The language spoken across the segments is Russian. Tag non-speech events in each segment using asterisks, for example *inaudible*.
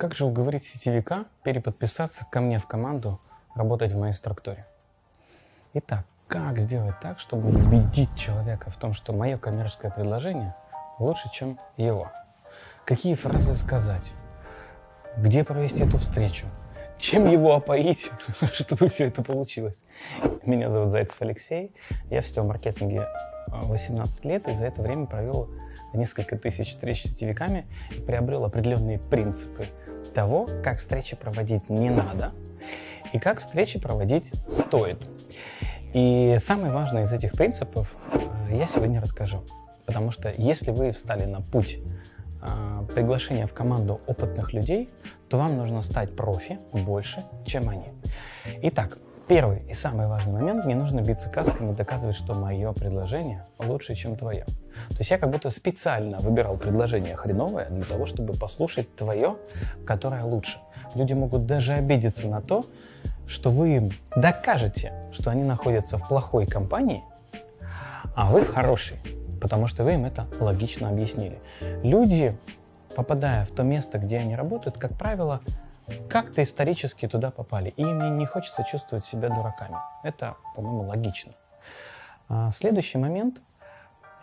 Как же уговорить сетевика переподписаться ко мне в команду работать в моей структуре? Итак, как сделать так, чтобы убедить человека в том, что мое коммерческое предложение лучше, чем его? Какие фразы сказать? Где провести эту встречу? Чем его опоить, *laughs* чтобы все это получилось? Меня зовут Зайцев Алексей. Я в сетевом маркетинге 18 лет и за это время провел несколько тысяч встреч с сетевиками и приобрел определенные принципы того, как встречи проводить не надо и как встречи проводить стоит. И самый важный из этих принципов э, я сегодня расскажу. Потому что если вы встали на путь э, приглашения в команду опытных людей, то вам нужно стать профи больше, чем они. Итак, первый и самый важный момент, не нужно биться касками и доказывать, что мое предложение лучше, чем твое. То есть я как будто специально выбирал предложение хреновое для того, чтобы послушать твое, которое лучше. Люди могут даже обидеться на то, что вы им докажете, что они находятся в плохой компании, а вы в хорошей, потому что вы им это логично объяснили. Люди, попадая в то место, где они работают, как правило, как-то исторически туда попали, и им не хочется чувствовать себя дураками. Это, по-моему, логично. А, следующий момент –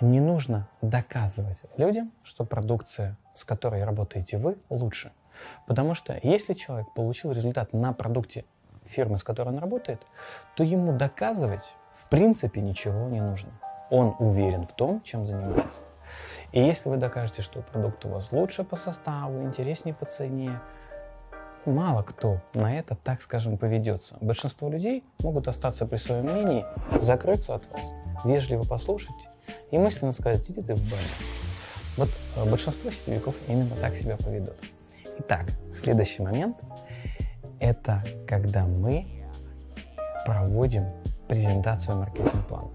не нужно доказывать людям, что продукция, с которой работаете вы, лучше. Потому что если человек получил результат на продукте фирмы, с которой он работает, то ему доказывать в принципе ничего не нужно. Он уверен в том, чем занимается. И если вы докажете, что продукт у вас лучше по составу, интереснее по цене, мало кто на это, так скажем, поведется. Большинство людей могут остаться при своем мнении, закрыться от вас, вежливо послушать и мысленно сказать, иди ты в баню. Вот э, большинство сетевиков именно так себя поведут. Итак, следующий момент – это когда мы проводим презентацию маркетинг-плана.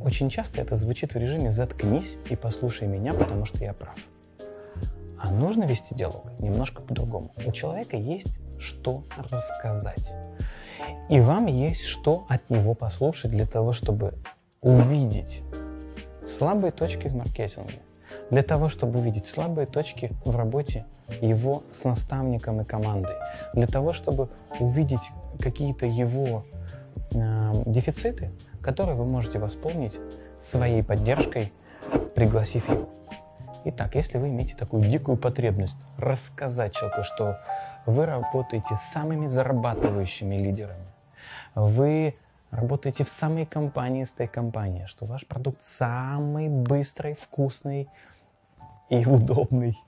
Очень часто это звучит в режиме «заткнись и послушай меня, потому что я прав». А нужно вести диалог немножко по-другому. У человека есть что рассказать. И вам есть что от него послушать для того, чтобы увидеть слабые точки в маркетинге, для того, чтобы увидеть слабые точки в работе его с наставником и командой, для того, чтобы увидеть какие-то его э, дефициты, которые вы можете восполнить своей поддержкой, пригласив его. Итак, если вы имеете такую дикую потребность рассказать человеку, что вы работаете с самыми зарабатывающими лидерами, вы работаете в самой компании с той компанией, что ваш продукт самый быстрый, вкусный и *laughs* удобный.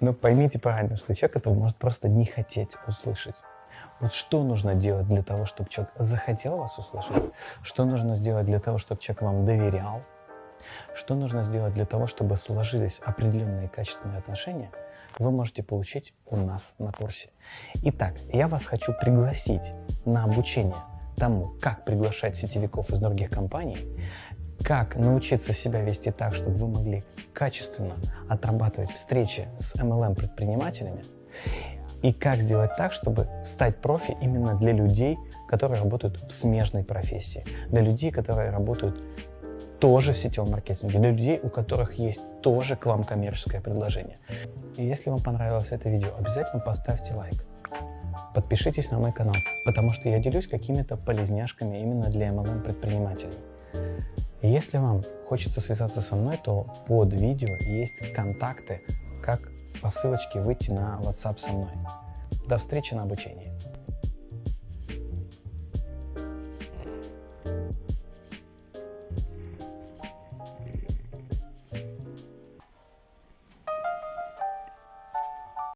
Но поймите правильно, что человек этого может просто не хотеть услышать. Вот что нужно делать для того, чтобы человек захотел вас услышать? Что нужно сделать для того, чтобы человек вам доверял? Что нужно сделать для того, чтобы сложились определенные качественные отношения? Вы можете получить у нас на курсе. Итак, я вас хочу пригласить на обучение тому, как приглашать сетевиков из других компаний, как научиться себя вести так, чтобы вы могли качественно отрабатывать встречи с MLM-предпринимателями, и как сделать так, чтобы стать профи именно для людей, которые работают в смежной профессии, для людей, которые работают тоже в сетевом маркетинге, для людей, у которых есть тоже к вам коммерческое предложение. И если вам понравилось это видео, обязательно поставьте лайк. Подпишитесь на мой канал, потому что я делюсь какими-то полезняшками именно для MLM предпринимателей. Если вам хочется связаться со мной, то под видео есть контакты, как по ссылочке выйти на WhatsApp со мной. До встречи на обучении.